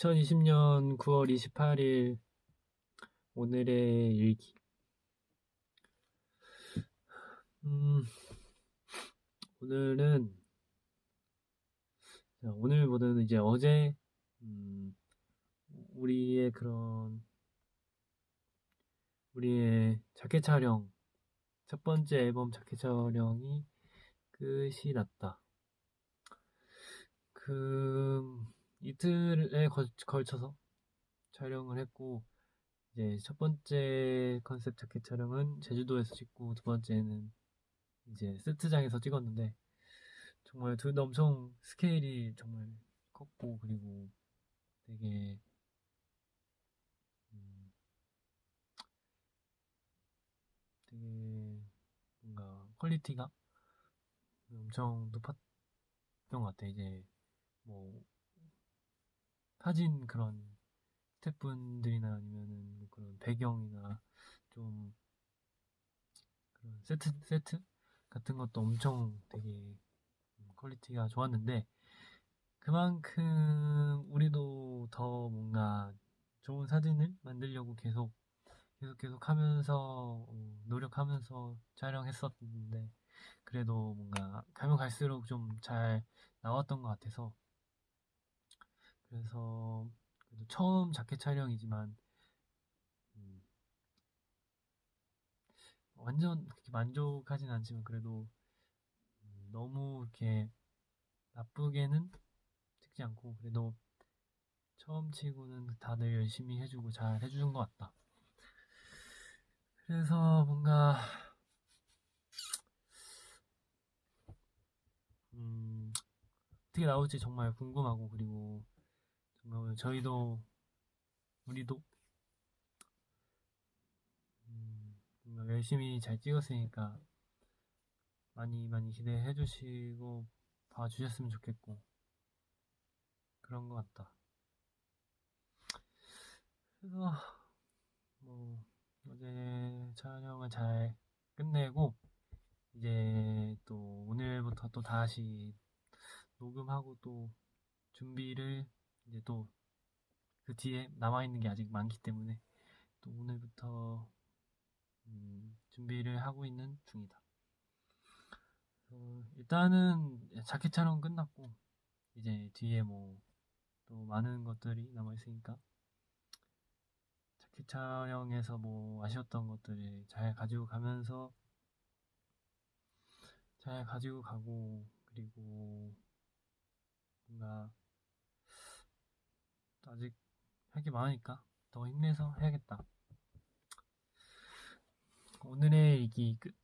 2020년 9월 28일 오늘의 일기. 음, 오늘은 자, 오늘보다는 이제 어제 음, 우리의 그런 우리의 자켓 촬영 첫 번째 앨범 자켓 촬영이 끝이 났다. 그 이틀에 걸, 걸쳐서 촬영을 했고 이제 첫 번째 컨셉 자켓 촬영은 제주도에서 찍고 두 번째는 이제 세트장에서 찍었는데 정말 둘 다 엄청 스케일이 정말 컸고 그리고 되게 음, 되게 뭔가 quality가 엄청 높았던 것 같아 이제 뭐 사진 그런 스태프분들이나 아니면은 뭐 그런 배경이나 좀 그런 세트 세트 같은 것도 엄청 되게 quality가 좋았는데 그만큼 우리도 더 뭔가 좋은 사진을 만들려고 계속 계속 계속 하면서 어, 노력하면서 촬영했었는데 그래도 뭔가 가면 갈수록 좀 잘 나왔던 것 같아서 그래서 처음 자켓 촬영이지만 음, 완전 그렇게 만족하진 않지만 그래도 음, 너무 이렇게 나쁘게는 찍지 않고 그래도 처음 치고는 다들 열심히 해주고 잘 해주는 것 같다. 그래서 뭔가 음, 어떻게 나올지 정말 궁금하고 그리고 정말 저희도 우리도 음, 열심히 잘 찍었으니까 많이 많이 기대해 주시고 봐 주셨으면 좋겠고 그런 것 같다. 그래서 뭐 어제 촬영을 잘 끝내고 이제 또 오늘부터 또 다시 녹음하고 또 준비를 이제 또 그 뒤에 남아있는 게 아직 많기 때문에 또 오늘부터 음, 준비를 하고 있는 중이다. 어, 일단은 자켓 촬영 끝났고 이제 뒤에 뭐 또 많은 것들이 남아 있으니까 자켓 촬영에서 뭐 아쉬웠던 것들을 잘 가지고 가면서 잘 가지고 가고 그리고 뭔가 아직 할 게 많으니까 더 힘내서 해야겠다. 오늘의 일기 끝.